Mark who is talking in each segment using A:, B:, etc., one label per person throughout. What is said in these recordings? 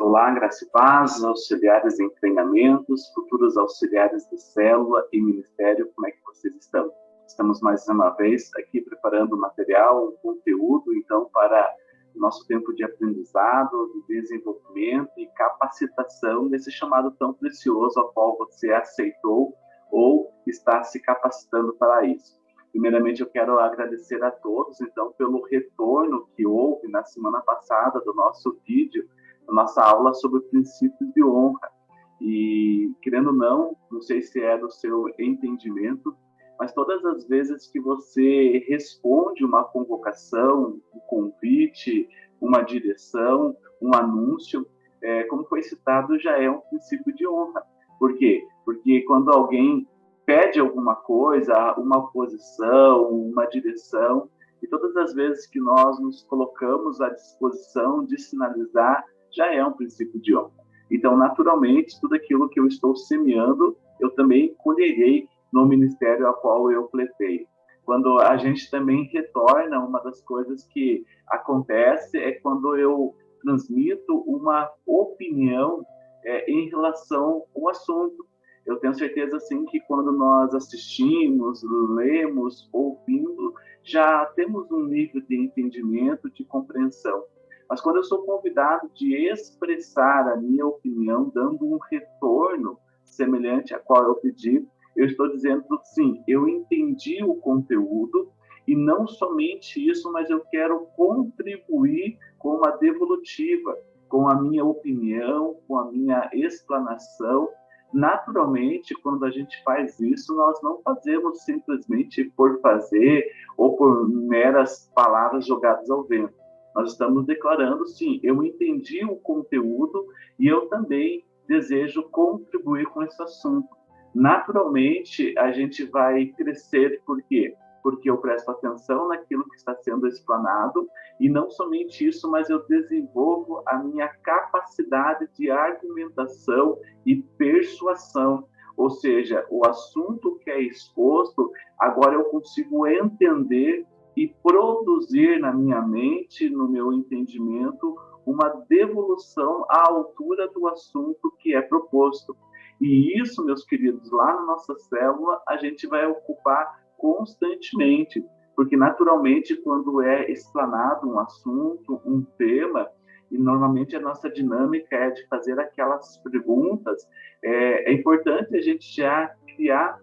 A: Olá, Graça e Paz, auxiliares em treinamentos, futuros auxiliares de célula e ministério, como é que vocês estão? Estamos mais uma vez aqui preparando material, conteúdo, então, para o nosso tempo de aprendizado, de desenvolvimento e capacitação nesse chamado tão precioso ao qual você aceitou ou está se capacitando para isso. Primeiramente, eu quero agradecer a todos, então, pelo retorno que houve na semana passada do nosso vídeo, nossa aula sobre princípios de honra. E, querendo ou não, não sei se é do seu entendimento, mas todas as vezes que você responde uma convocação, um convite, uma direção, um anúncio, é, como foi citado, já é um princípio de honra. Por quê? Porque quando alguém pede alguma coisa, uma posição, uma direção, e todas as vezes que nós nos colocamos à disposição de sinalizar, já é um princípio de honra. Então, naturalmente, tudo aquilo que eu estou semeando, eu também colherei no ministério a qual eu pletei. Quando a gente também retorna, uma das coisas que acontece é quando eu transmito uma opinião é, em relação ao assunto eu tenho certeza assim que quando nós assistimos, lemos, ouvindo, já temos um nível de entendimento, de compreensão. Mas quando eu sou convidado de expressar a minha opinião, dando um retorno semelhante a qual eu pedi, eu estou dizendo sim, eu entendi o conteúdo e não somente isso, mas eu quero contribuir com uma devolutiva, com a minha opinião, com a minha explanação, naturalmente, quando a gente faz isso, nós não fazemos simplesmente por fazer ou por meras palavras jogadas ao vento. Nós estamos declarando, sim, eu entendi o conteúdo e eu também desejo contribuir com esse assunto. Naturalmente, a gente vai crescer, por quê? porque eu presto atenção naquilo que está sendo explanado e não somente isso, mas eu desenvolvo a minha capacidade de argumentação e persuasão. Ou seja, o assunto que é exposto, agora eu consigo entender e produzir na minha mente, no meu entendimento, uma devolução à altura do assunto que é proposto. E isso, meus queridos, lá na nossa célula, a gente vai ocupar constantemente, porque naturalmente quando é explanado um assunto, um tema, e normalmente a nossa dinâmica é de fazer aquelas perguntas, é, é importante a gente já criar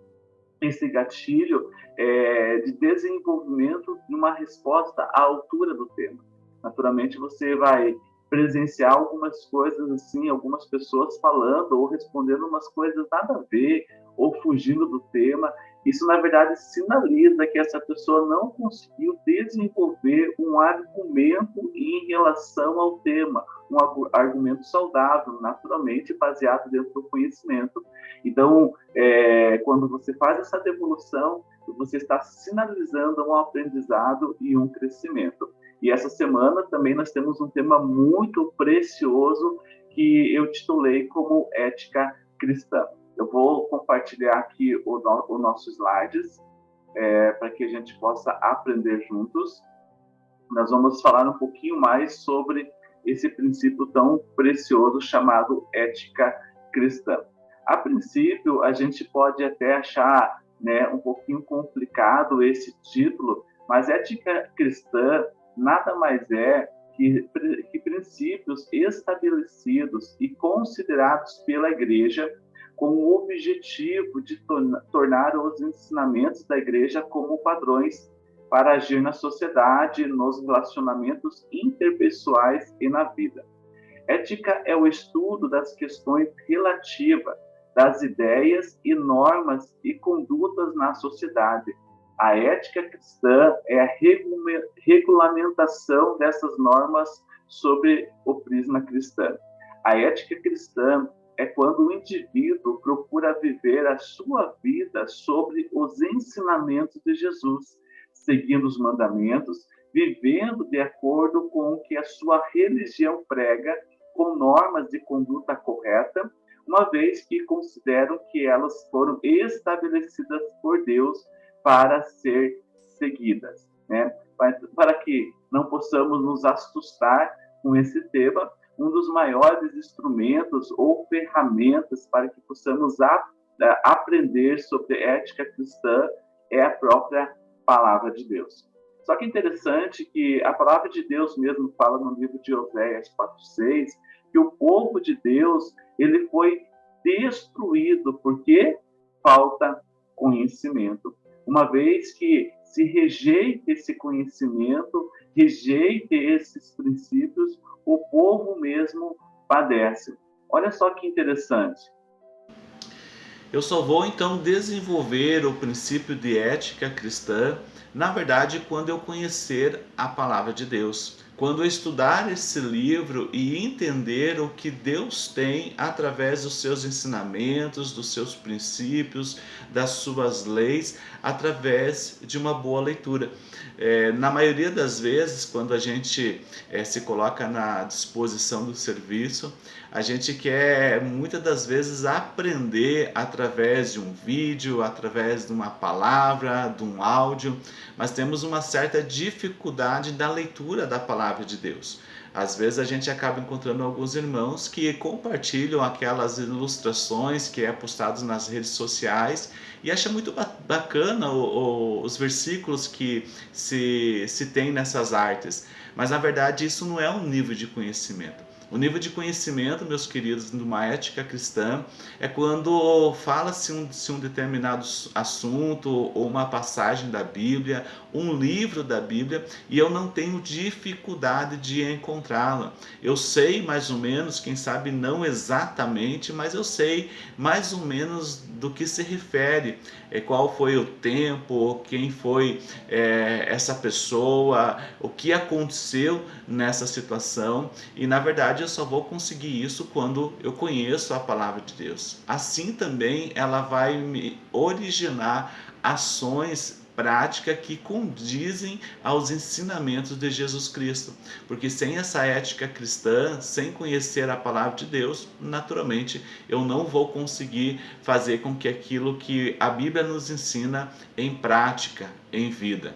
A: esse gatilho é, de desenvolvimento de uma resposta à altura do tema. Naturalmente você vai presenciar algumas coisas assim, algumas pessoas falando ou respondendo umas coisas nada a ver ou fugindo do tema, isso, na verdade, sinaliza que essa pessoa não conseguiu desenvolver um argumento em relação ao tema, um argumento saudável, naturalmente baseado dentro do conhecimento. Então, é, quando você faz essa devolução, você está sinalizando um aprendizado e um crescimento. E essa semana também nós temos um tema muito precioso que eu titulei como ética cristã. Eu vou compartilhar aqui o, no, o nosso slides é, para que a gente possa aprender juntos. Nós vamos falar um pouquinho mais sobre esse princípio tão precioso chamado ética cristã. A princípio, a gente pode até achar né, um pouquinho complicado esse título, mas ética cristã nada mais é que, que princípios estabelecidos e considerados pela igreja com o objetivo de tornar os ensinamentos da igreja como padrões para agir na sociedade, nos relacionamentos interpessoais e na vida. Ética é o estudo das questões relativas das ideias e normas e condutas na sociedade. A ética cristã é a regulamentação dessas normas sobre o prisma cristão. A ética cristã é quando o indivíduo procura viver a sua vida sobre os ensinamentos de Jesus, seguindo os mandamentos, vivendo de acordo com o que a sua religião prega, com normas de conduta correta, uma vez que consideram que elas foram estabelecidas por Deus para ser seguidas. Né? Para que não possamos nos assustar com esse tema, um dos maiores instrumentos ou ferramentas para que possamos aprender sobre ética cristã é a própria palavra de Deus. Só que interessante que a palavra de Deus mesmo fala no livro de Oséias 4:6 que o povo de Deus ele foi destruído porque falta conhecimento. Uma vez que se rejeita esse conhecimento, rejeite esses princípios, o povo mesmo padece. Olha só que interessante.
B: Eu só vou então desenvolver o princípio de ética cristã, na verdade, quando eu conhecer a palavra de Deus. Quando estudar esse livro e entender o que Deus tem através dos seus ensinamentos, dos seus princípios, das suas leis, através de uma boa leitura. É, na maioria das vezes, quando a gente é, se coloca na disposição do serviço, a gente quer muitas das vezes aprender através de um vídeo, através de uma palavra, de um áudio, mas temos uma certa dificuldade da leitura da palavra de Deus. Às vezes a gente acaba encontrando alguns irmãos que compartilham aquelas ilustrações que é postados nas redes sociais e acha muito bacana o, o, os versículos que se, se tem nessas artes. Mas na verdade isso não é um nível de conhecimento. O nível de conhecimento, meus queridos, numa ética cristã, é quando fala-se um, se um determinado assunto ou uma passagem da Bíblia, um livro da Bíblia, e eu não tenho dificuldade de encontrá-la. Eu sei mais ou menos, quem sabe não exatamente, mas eu sei mais ou menos do que se refere, qual foi o tempo, quem foi é, essa pessoa, o que aconteceu nessa situação, e na verdade, eu só vou conseguir isso quando eu conheço a palavra de Deus. Assim também ela vai me originar ações práticas que condizem aos ensinamentos de Jesus Cristo. Porque sem essa ética cristã, sem conhecer a palavra de Deus, naturalmente eu não vou conseguir fazer com que aquilo que a Bíblia nos ensina em prática, em vida.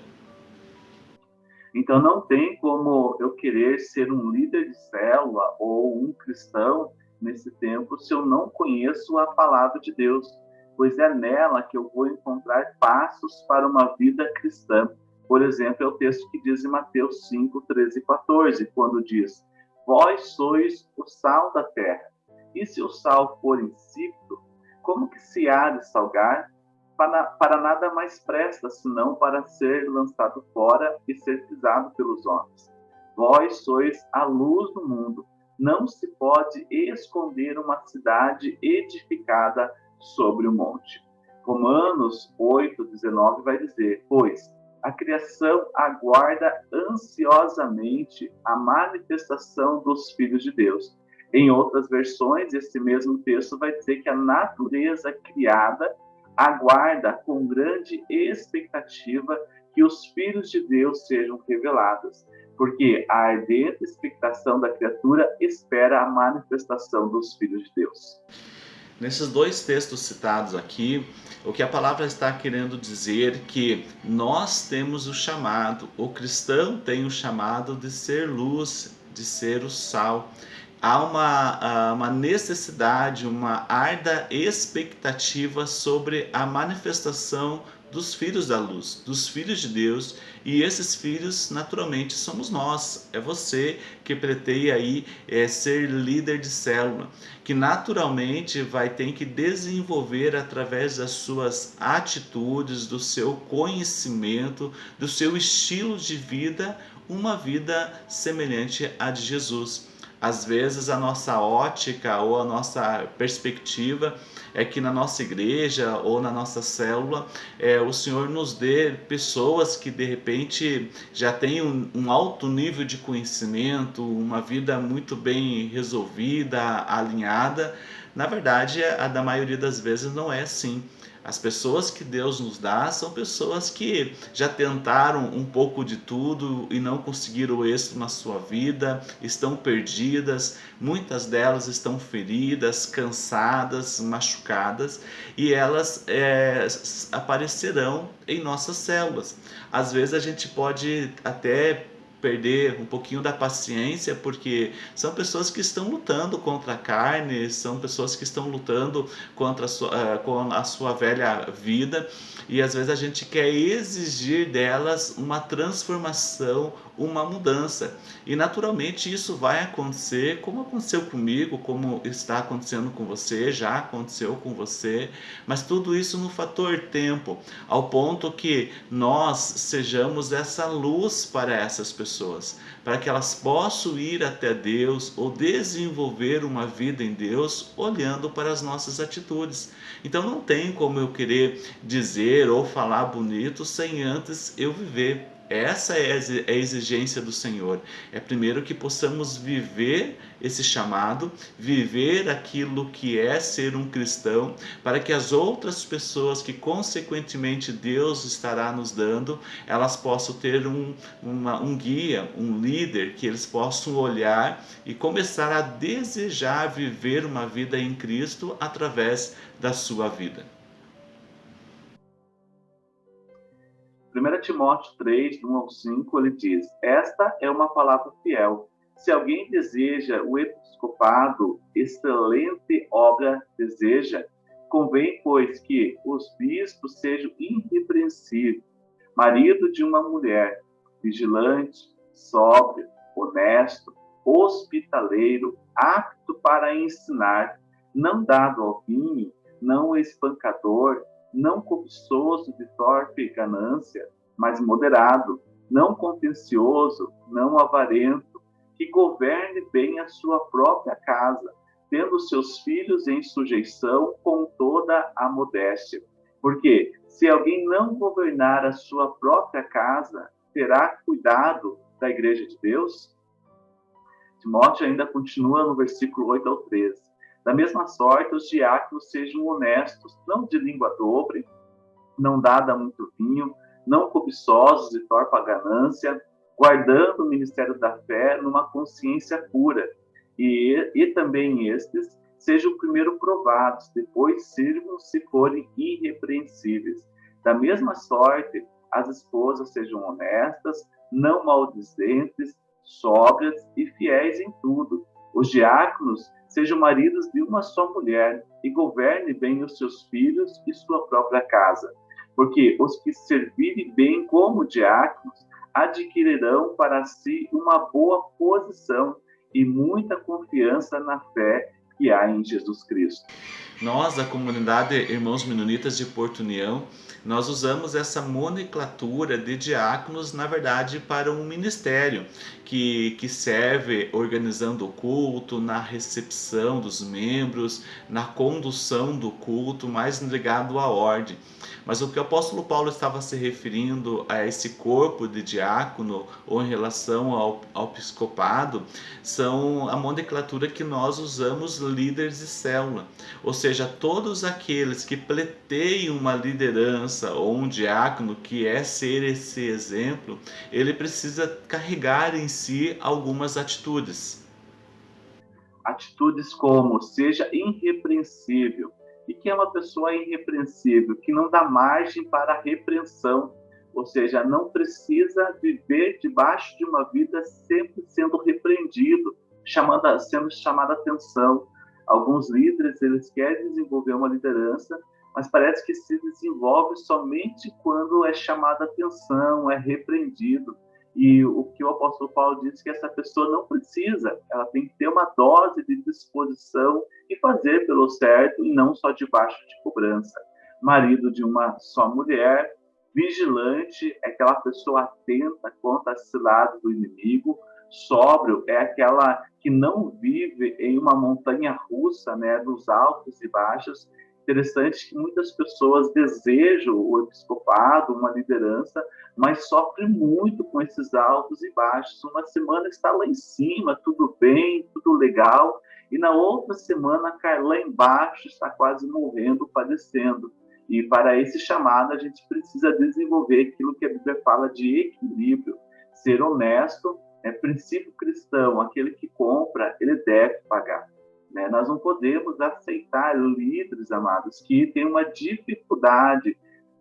A: Então não tem como eu querer ser um líder de célula ou um cristão nesse tempo se eu não conheço a palavra de Deus, pois é nela que eu vou encontrar passos para uma vida cristã. Por exemplo, é o texto que diz em Mateus 5, 13 e 14, quando diz: Vós sois o sal da terra, e se o sal for insípido, como que se há de salgar? para, para nada mais presta, senão para ser lançado fora e ser pisado pelos homens. Vós sois a luz do mundo. Não se pode esconder uma cidade edificada sobre o monte. Romanos 8, 19 vai dizer: Pois a criação aguarda ansiosamente a manifestação dos filhos de Deus. Em outras versões, esse mesmo texto vai dizer que a natureza criada aguarda com grande expectativa que os filhos de Deus sejam revelados, porque a ardente expectação da criatura espera a manifestação dos filhos de Deus.
B: Nesses dois textos citados aqui, o que a palavra está querendo dizer que nós temos o chamado, o cristão tem o chamado de ser luz, de ser o sal. Há uma, uma necessidade, uma arda expectativa sobre a manifestação dos filhos da luz, dos filhos de Deus, e esses filhos naturalmente somos nós, é você que pretende aí é, ser líder de célula, que naturalmente vai ter que desenvolver através das suas atitudes, do seu conhecimento, do seu estilo de vida, uma vida semelhante à de Jesus. Às vezes a nossa ótica ou a nossa perspectiva é que na nossa igreja ou na nossa célula é, o Senhor nos dê pessoas que de repente já têm um, um alto nível de conhecimento, uma vida muito bem resolvida, alinhada. Na verdade, a da maioria das vezes não é assim. As pessoas que Deus nos dá são pessoas que já tentaram um pouco de tudo e não conseguiram êxito na sua vida, estão perdidas, muitas delas estão feridas, cansadas, machucadas e elas é, aparecerão em nossas células. Às vezes a gente pode até perder um pouquinho da paciência, porque são pessoas que estão lutando contra a carne, são pessoas que estão lutando contra a sua, uh, com a sua velha vida, e às vezes a gente quer exigir delas uma transformação, uma mudança. E naturalmente isso vai acontecer, como aconteceu comigo, como está acontecendo com você, já aconteceu com você, mas tudo isso no fator tempo, ao ponto que nós sejamos essa luz para essas pessoas, para que elas possam ir até Deus ou desenvolver uma vida em Deus olhando para as nossas atitudes. Então não tem como eu querer dizer ou falar bonito sem antes eu viver essa é a exigência do Senhor. É primeiro que possamos viver esse chamado, viver aquilo que é ser um cristão, para que as outras pessoas que consequentemente Deus estará nos dando, elas possam ter um, uma, um guia, um líder, que eles possam olhar e começar a desejar viver uma vida em Cristo através da sua vida.
A: 1 Timóteo 3, 1 ao 5, ele diz: Esta é uma palavra fiel. Se alguém deseja o episcopado, excelente obra deseja. Convém, pois, que os bispos sejam irrepreensíveis, marido de uma mulher, vigilante, sóbrio, honesto, hospitaleiro, apto para ensinar, não dado ao vinho, não espancador, não cobiçoso de torpe ganância, mas moderado, não contencioso, não avarento, que governe bem a sua própria casa, tendo seus filhos em sujeição com toda a modéstia. Porque se alguém não governar a sua própria casa, terá cuidado da igreja de Deus? Timóteo ainda continua no versículo 8 ao 13. Da mesma sorte, os diáconos sejam honestos, não de língua dobre, não dada muito vinho, não cobiçosos de torpa ganância, guardando o ministério da fé numa consciência pura. E, e também estes sejam primeiro provados, depois sirvam se forem irrepreensíveis. Da mesma sorte, as esposas sejam honestas, não maldizentes, sóbrias e fiéis em tudo. Os diáconos sejam maridos de uma só mulher e governe bem os seus filhos e sua própria casa. Porque os que servirem bem como diáconos adquirirão para si uma boa posição e muita confiança na fé que há em Jesus Cristo.
B: Nós, da comunidade Irmãos Menonitas de Porto União, nós usamos essa nomenclatura de diáconos, na verdade, para um ministério que, que serve organizando o culto, na recepção dos membros, na condução do culto, mais ligado à ordem. Mas o que o apóstolo Paulo estava se referindo a esse corpo de diácono ou em relação ao, ao episcopado são a nomenclatura que nós usamos líderes de célula, ou seja, todos aqueles que pleteiam uma liderança ou um diácono que é ser esse exemplo, ele precisa carregar em si algumas atitudes.
A: Atitudes como seja irrepreensível, e que é uma pessoa irrepreensível, que não dá margem para repreensão, ou seja, não precisa viver debaixo de uma vida sempre sendo repreendido, chamando, sendo chamada atenção. Alguns líderes eles querem desenvolver uma liderança, mas parece que se desenvolve somente quando é chamada atenção, é repreendido. E o que o apóstolo Paulo disse que essa pessoa não precisa, ela tem que ter uma dose de disposição e fazer pelo certo e não só debaixo de cobrança. Marido de uma só mulher, vigilante é aquela pessoa atenta contra as ciladas do inimigo, sóbrio é aquela que não vive em uma montanha russa, né, dos altos e baixos, Interessante que muitas pessoas desejam o episcopado, uma liderança, mas sofrem muito com esses altos e baixos. Uma semana está lá em cima, tudo bem, tudo legal, e na outra semana cai lá embaixo, está quase morrendo, padecendo. E para esse chamado a gente precisa desenvolver aquilo que a Bíblia fala de equilíbrio, ser honesto, é princípio cristão, aquele que compra, ele deve pagar. Né? Nós não podemos aceitar líderes, amados, que têm uma dificuldade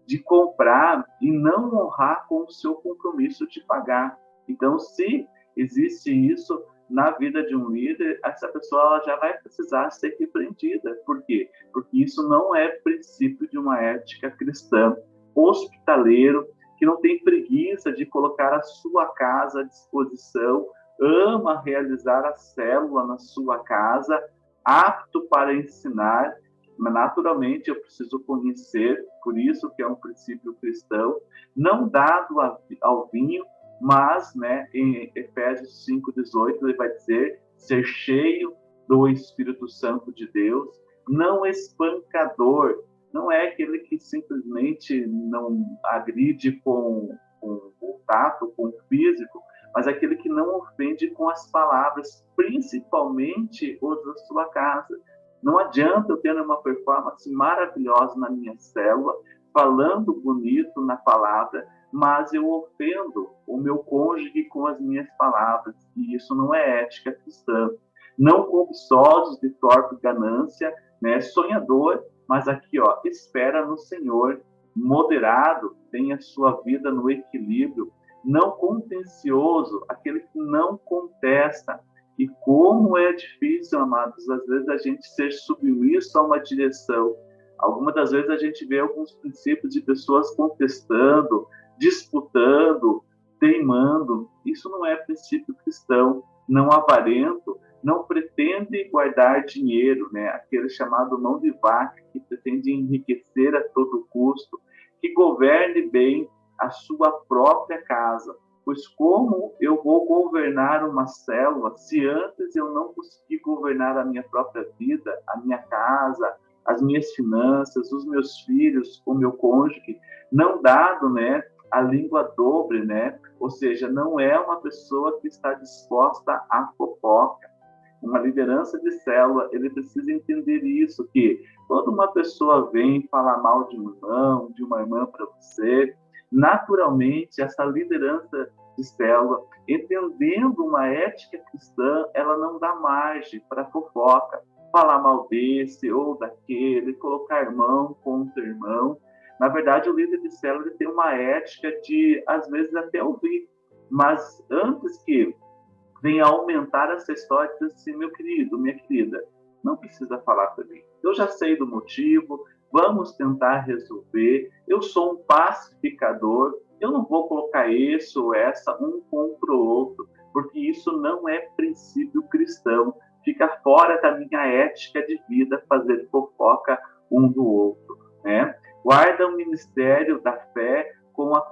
A: de comprar e não honrar com o seu compromisso de pagar. Então, se existe isso na vida de um líder, essa pessoa já vai precisar ser repreendida. Por quê? Porque isso não é princípio de uma ética cristã. Hospitaleiro, que não tem preguiça de colocar a sua casa à disposição, ama realizar a célula na sua casa, apto para ensinar, naturalmente eu preciso conhecer, por isso que é um princípio cristão, não dado ao vinho, mas, né, em Efésios 5:18 ele vai dizer ser cheio do Espírito Santo de Deus, não espancador, não é aquele que simplesmente não agride com, com o tato, com o físico, mas aquele que não ofende com as palavras, principalmente os da sua casa. Não adianta eu ter uma performance maravilhosa na minha célula, falando bonito na palavra, mas eu ofendo o meu cônjuge com as minhas palavras, e isso não é ética cristã. Não cobiçosos de torpe ganância, né, sonhador, mas aqui, ó, espera no Senhor, moderado, tem a sua vida no equilíbrio, não contencioso, aquele que não contesta. E como é difícil, amados, às vezes a gente ser submisso a uma direção. Algumas das vezes a gente vê alguns princípios de pessoas contestando, disputando, teimando. Isso não é princípio cristão, não avarento, não pretende guardar dinheiro, né? Aquele chamado mão de vaca que pretende enriquecer a todo custo, que governe bem a sua própria casa. Pois como eu vou governar uma célula se antes eu não conseguir governar a minha própria vida, a minha casa, as minhas finanças, os meus filhos, o meu cônjuge, não dado, né, a língua dobre, né? Ou seja, não é uma pessoa que está disposta à fofoca. Uma liderança de célula, ele precisa entender isso, que quando uma pessoa vem falar mal de um irmão, de uma irmã para você, naturalmente essa liderança de célula, entendendo uma ética cristã, ela não dá margem para fofoca, falar mal desse ou daquele, colocar irmão contra irmão, na verdade, o líder de célula tem uma ética de, às vezes, até ouvir. Mas antes que venha aumentar essa história, diz assim, meu querido, minha querida, não precisa falar para mim. Eu já sei do motivo, vamos tentar resolver. Eu sou um pacificador, eu não vou colocar esse ou essa um contra o outro, porque isso não é princípio cristão. Fica fora da minha ética de vida fazer fofoca um do outro, né? guarda o ministério da fé com a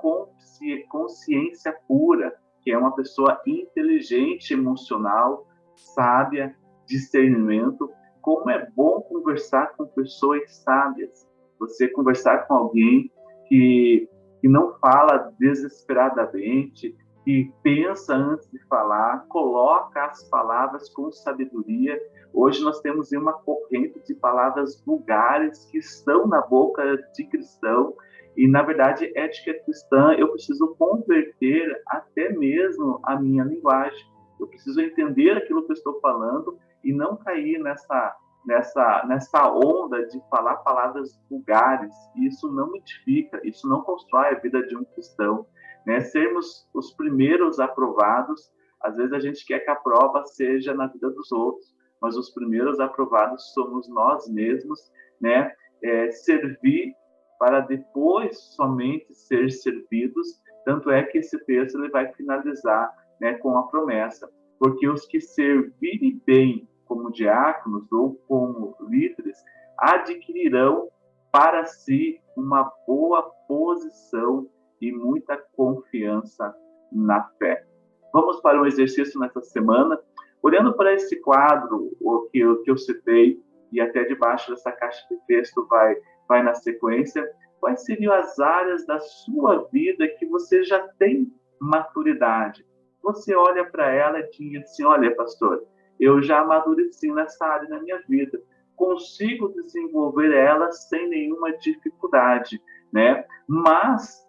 A: consciência pura, é uma pessoa inteligente, emocional, sábia, discernimento. Como é bom conversar com pessoas sábias. Você conversar com alguém que, que não fala desesperadamente, que pensa antes de falar, coloca as palavras com sabedoria. Hoje nós temos uma corrente de palavras vulgares que estão na boca de cristão e na verdade ética cristã eu preciso converter até mesmo a minha linguagem. Eu preciso entender aquilo que eu estou falando e não cair nessa nessa nessa onda de falar palavras vulgares. Isso não edifica, isso não constrói a vida de um cristão né? Sermos os primeiros aprovados, às vezes a gente quer que a prova seja na vida dos outros, mas os primeiros aprovados somos nós mesmos, né? É, servir para depois somente ser servidos. Tanto é que esse texto ele vai finalizar né, com a promessa, porque os que servirem bem como diáconos ou como líderes adquirirão para si uma boa posição e muita confiança na fé. Vamos para um exercício nessa semana, olhando para esse quadro, o que, que eu citei, e até debaixo dessa caixa de texto vai, vai na sequência, quais seriam as áreas da sua vida que você já tem maturidade? Você olha para ela e diz assim: olha, pastor, eu já amadureci nessa área na minha vida, consigo desenvolver ela sem nenhuma dificuldade, né? Mas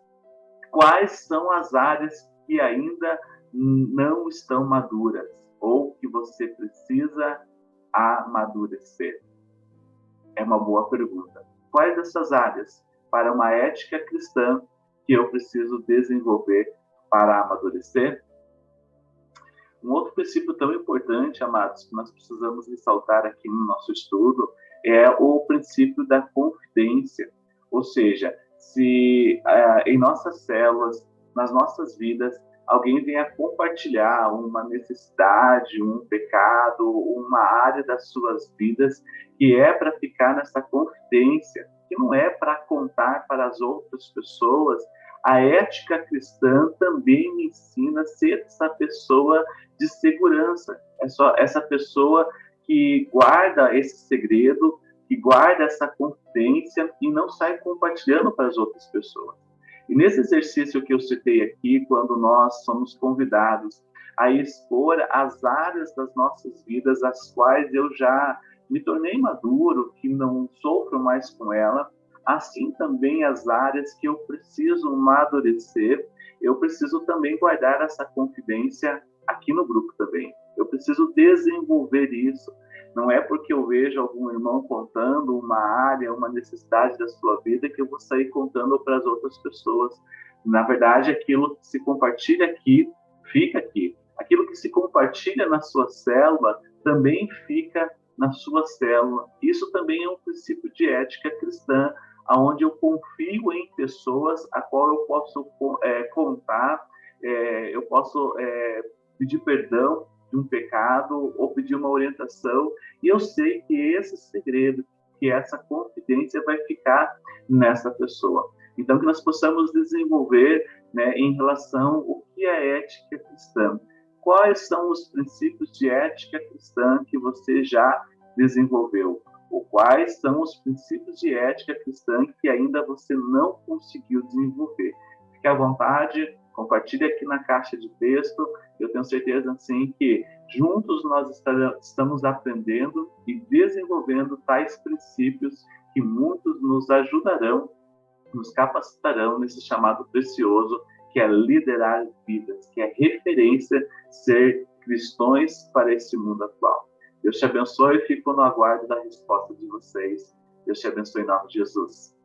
A: quais são as áreas que ainda não estão maduras ou que você precisa amadurecer? É uma boa pergunta. Quais dessas áreas para uma ética cristã que eu preciso desenvolver para amadurecer? Um outro princípio tão importante, amados, que nós precisamos ressaltar aqui no nosso estudo é o princípio da confidência. Ou seja, se uh, em nossas células, nas nossas vidas, alguém venha compartilhar uma necessidade, um pecado, uma área das suas vidas que é para ficar nessa confidência, que não é para contar para as outras pessoas, a ética cristã também me ensina a ser essa pessoa de segurança, é só essa pessoa que guarda esse segredo, que guarda essa confidência e não sai compartilhando para as outras pessoas. E nesse exercício que eu citei aqui, quando nós somos convidados a expor as áreas das nossas vidas, as quais eu já me tornei maduro, que não sofro mais com ela, assim também as áreas que eu preciso amadurecer, eu preciso também guardar essa confidência aqui no grupo também. Eu preciso desenvolver isso. Não é porque eu vejo algum irmão contando uma área, uma necessidade da sua vida que eu vou sair contando para as outras pessoas. Na verdade, aquilo que se compartilha aqui, fica aqui. Aquilo que se compartilha na sua célula também fica na sua célula. Isso também é um princípio de ética cristã aonde eu confio em pessoas a qual eu posso é, contar, é, eu posso é, pedir perdão de um pecado ou pedir uma orientação, e eu sei que esse segredo, que essa confidência vai ficar nessa pessoa. Então, que nós possamos desenvolver né, em relação ao que é ética cristã. Quais são os princípios de ética cristã que você já desenvolveu? ou quais são os princípios de ética cristã que ainda você não conseguiu desenvolver. Fique à vontade, compartilhe aqui na caixa de texto. Eu tenho certeza, assim, que juntos nós estamos aprendendo e desenvolvendo tais princípios que muitos nos ajudarão, nos capacitarão nesse chamado precioso que é liderar vidas, que é referência ser cristãos para esse mundo atual. Deus te abençoe e fico no aguardo da resposta de vocês. Deus te abençoe em nome de Jesus.